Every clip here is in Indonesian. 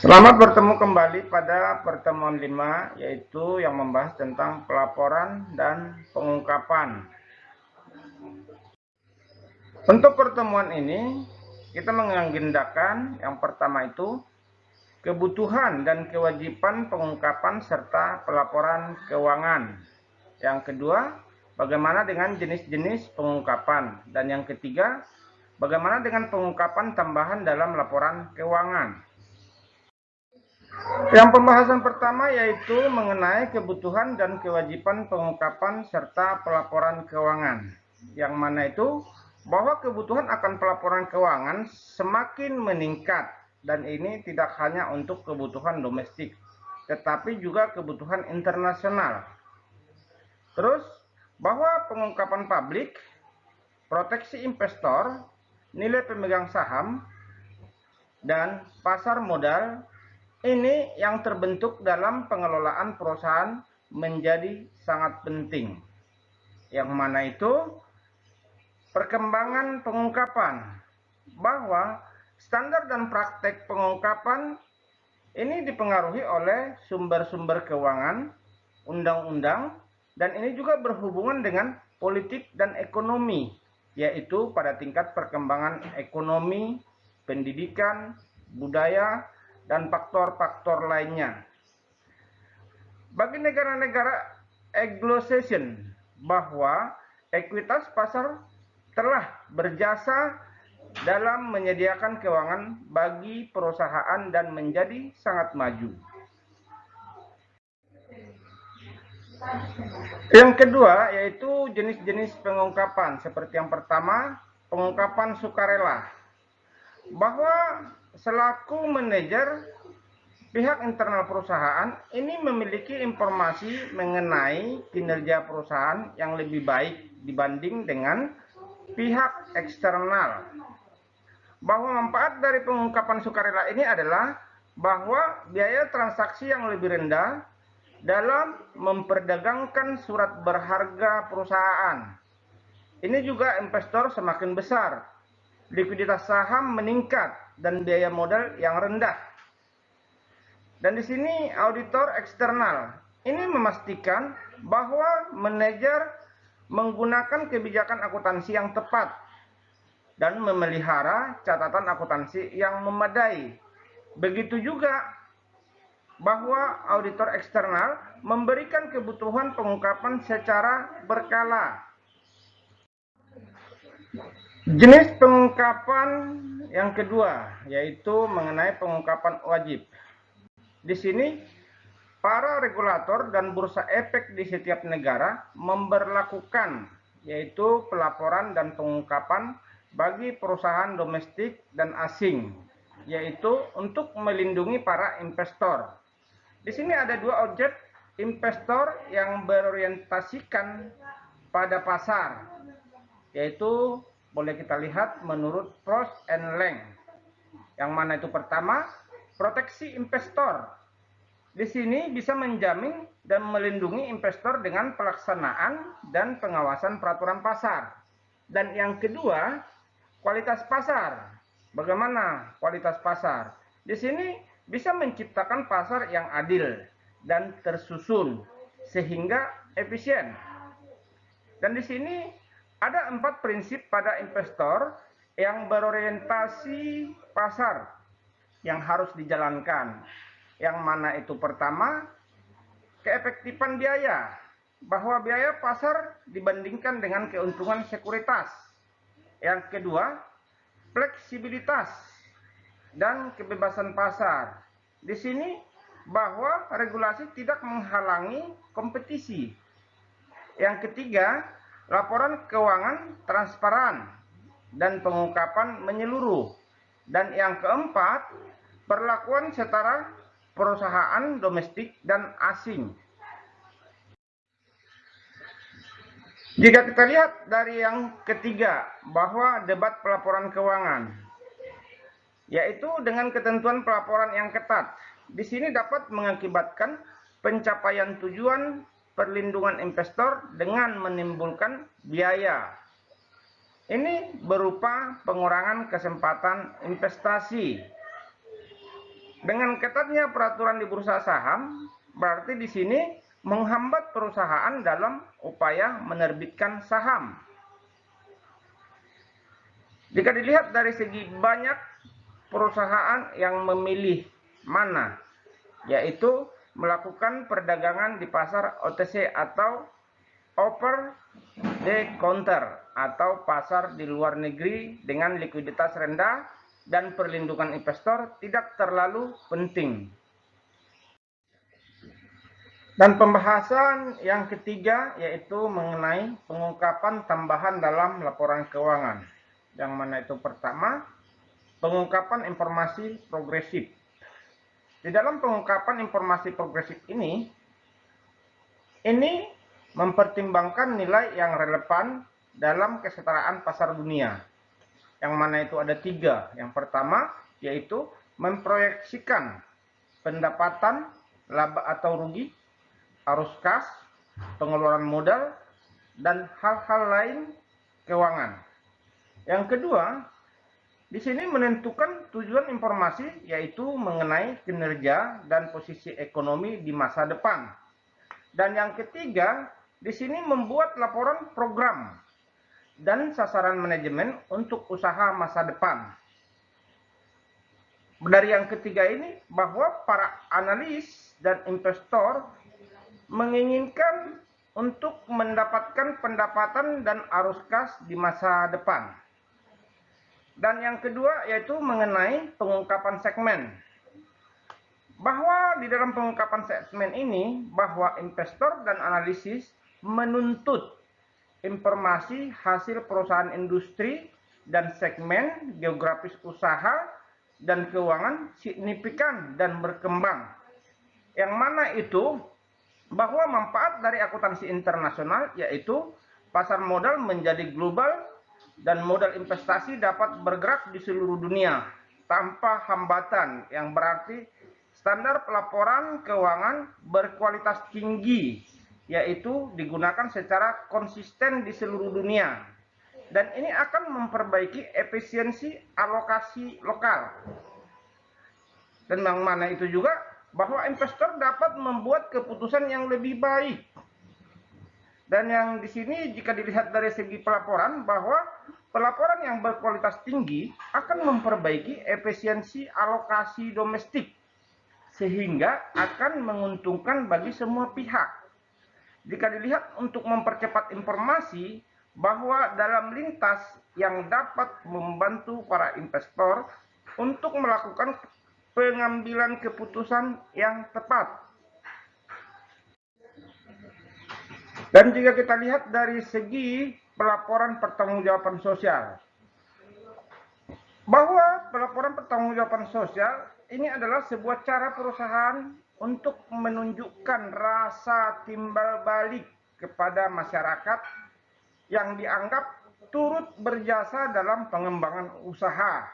Selamat bertemu kembali pada pertemuan 5 yaitu yang membahas tentang pelaporan dan pengungkapan. Untuk pertemuan ini kita mengagendakan yang pertama itu kebutuhan dan kewajiban pengungkapan serta pelaporan keuangan. Yang kedua, bagaimana dengan jenis-jenis pengungkapan dan yang ketiga, bagaimana dengan pengungkapan tambahan dalam laporan keuangan. Yang pembahasan pertama yaitu mengenai kebutuhan dan kewajiban pengungkapan serta pelaporan keuangan. Yang mana itu bahwa kebutuhan akan pelaporan keuangan semakin meningkat dan ini tidak hanya untuk kebutuhan domestik tetapi juga kebutuhan internasional. Terus bahwa pengungkapan publik, proteksi investor, nilai pemegang saham, dan pasar modal ini yang terbentuk dalam pengelolaan perusahaan menjadi sangat penting. Yang mana itu perkembangan pengungkapan bahwa standar dan praktek pengungkapan ini dipengaruhi oleh sumber-sumber keuangan, undang-undang, dan ini juga berhubungan dengan politik dan ekonomi, yaitu pada tingkat perkembangan ekonomi, pendidikan, budaya, dan faktor-faktor lainnya. Bagi negara-negara Anglo-Saxon bahwa ekuitas pasar telah berjasa dalam menyediakan keuangan bagi perusahaan dan menjadi sangat maju. Yang kedua yaitu jenis-jenis pengungkapan seperti yang pertama pengungkapan sukarela bahwa selaku manajer pihak internal perusahaan ini memiliki informasi mengenai kinerja perusahaan yang lebih baik dibanding dengan pihak eksternal. Bahwa manfaat dari pengungkapan sukarela ini adalah bahwa biaya transaksi yang lebih rendah dalam memperdagangkan surat berharga perusahaan. Ini juga investor semakin besar. Likuiditas saham meningkat dan biaya modal yang rendah. Dan di sini auditor eksternal ini memastikan bahwa manajer menggunakan kebijakan akuntansi yang tepat dan memelihara catatan akuntansi yang memadai. Begitu juga bahwa auditor eksternal memberikan kebutuhan pengungkapan secara berkala. Jenis pengungkapan yang kedua yaitu mengenai pengungkapan wajib. Di sini para regulator dan bursa efek di setiap negara memberlakukan yaitu pelaporan dan pengungkapan bagi perusahaan domestik dan asing yaitu untuk melindungi para investor. Di sini ada dua objek investor yang berorientasikan pada pasar yaitu boleh kita lihat menurut pros and length. Yang mana itu pertama, proteksi investor. Di sini bisa menjamin dan melindungi investor dengan pelaksanaan dan pengawasan peraturan pasar. Dan yang kedua, kualitas pasar. Bagaimana kualitas pasar? Di sini bisa menciptakan pasar yang adil dan tersusun sehingga efisien. Dan di sini ada empat prinsip pada investor yang berorientasi pasar yang harus dijalankan. Yang mana itu pertama, keefektifan biaya. Bahwa biaya pasar dibandingkan dengan keuntungan sekuritas. Yang kedua, fleksibilitas dan kebebasan pasar. Di sini bahwa regulasi tidak menghalangi kompetisi. Yang ketiga, laporan keuangan transparan dan pengungkapan menyeluruh. Dan yang keempat, perlakuan setara perusahaan domestik dan asing. Jika kita lihat dari yang ketiga, bahwa debat pelaporan keuangan, yaitu dengan ketentuan pelaporan yang ketat, di sini dapat mengakibatkan pencapaian tujuan perlindungan investor dengan menimbulkan biaya. Ini berupa pengurangan kesempatan investasi. Dengan ketatnya peraturan di bursa saham, berarti di sini menghambat perusahaan dalam upaya menerbitkan saham. Jika dilihat dari segi banyak perusahaan yang memilih mana, yaitu melakukan perdagangan di pasar OTC atau over the counter atau pasar di luar negeri dengan likuiditas rendah dan perlindungan investor tidak terlalu penting. Dan pembahasan yang ketiga yaitu mengenai pengungkapan tambahan dalam laporan keuangan. Yang mana itu pertama, pengungkapan informasi progresif. Di dalam pengungkapan informasi progresif ini, ini mempertimbangkan nilai yang relevan dalam kesetaraan pasar dunia. Yang mana itu ada tiga. Yang pertama, yaitu memproyeksikan pendapatan, laba atau rugi, arus kas, pengeluaran modal, dan hal-hal lain keuangan. Yang kedua, di sini menentukan tujuan informasi yaitu mengenai kinerja dan posisi ekonomi di masa depan. Dan yang ketiga, di sini membuat laporan program dan sasaran manajemen untuk usaha masa depan. Dari yang ketiga ini bahwa para analis dan investor menginginkan untuk mendapatkan pendapatan dan arus kas di masa depan. Dan yang kedua yaitu mengenai pengungkapan segmen. Bahwa di dalam pengungkapan segmen ini, bahwa investor dan analisis menuntut informasi hasil perusahaan industri dan segmen geografis usaha dan keuangan signifikan dan berkembang. Yang mana itu bahwa manfaat dari akuntansi internasional yaitu pasar modal menjadi global dan modal investasi dapat bergerak di seluruh dunia tanpa hambatan yang berarti standar pelaporan keuangan berkualitas tinggi yaitu digunakan secara konsisten di seluruh dunia. Dan ini akan memperbaiki efisiensi alokasi lokal. Dan yang mana itu juga bahwa investor dapat membuat keputusan yang lebih baik dan yang di sini jika dilihat dari segi pelaporan bahwa pelaporan yang berkualitas tinggi akan memperbaiki efisiensi alokasi domestik sehingga akan menguntungkan bagi semua pihak. Jika dilihat untuk mempercepat informasi bahwa dalam lintas yang dapat membantu para investor untuk melakukan pengambilan keputusan yang tepat Dan jika kita lihat dari segi pelaporan pertanggungjawaban sosial, bahwa pelaporan pertanggungjawaban sosial ini adalah sebuah cara perusahaan untuk menunjukkan rasa timbal balik kepada masyarakat yang dianggap turut berjasa dalam pengembangan usaha.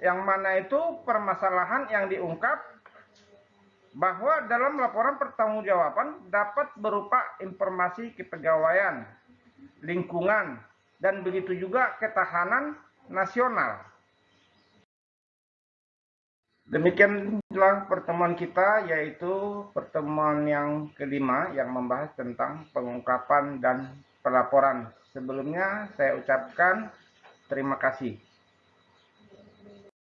Yang mana itu permasalahan yang diungkap bahwa dalam laporan pertanggungjawaban dapat berupa informasi kepegawaian, lingkungan, dan begitu juga ketahanan nasional. Demikianlah pertemuan kita yaitu pertemuan yang kelima yang membahas tentang pengungkapan dan pelaporan. Sebelumnya saya ucapkan terima kasih.